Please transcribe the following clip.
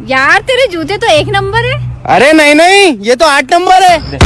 यार, तेरे जूते तो एक नंबर है। अरे नहीं नहीं, ये तो आठ नंबर है।